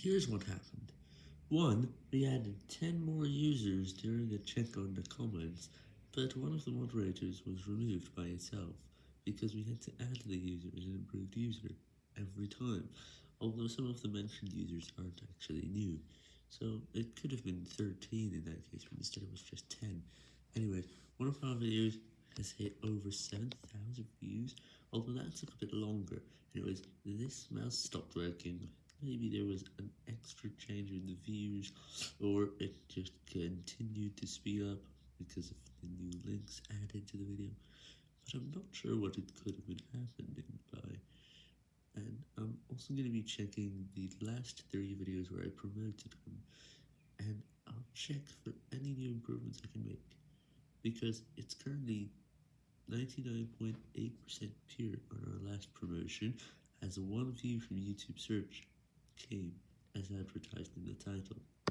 Here's what happened. 1. We added 10 more users during a check on the comments, but one of the moderators was removed by itself, because we had to add the user as an improved user every time, although some of the mentioned users aren't actually new, so it could have been 13 in that case, but instead it was just 10. Anyway, one of our videos has hit over 7,000 views, although that took a bit longer. Anyways, this mouse stopped working. Maybe there was an extra change in the views, or it just continued to speed up because of the new links added to the video. But I'm not sure what it could have been happening by. And I'm also going to be checking the last three videos where I promoted them, and I'll check for any new improvements I can make, because it's currently 99.8% pure on our last promotion, as one view from YouTube search came as advertised in the title.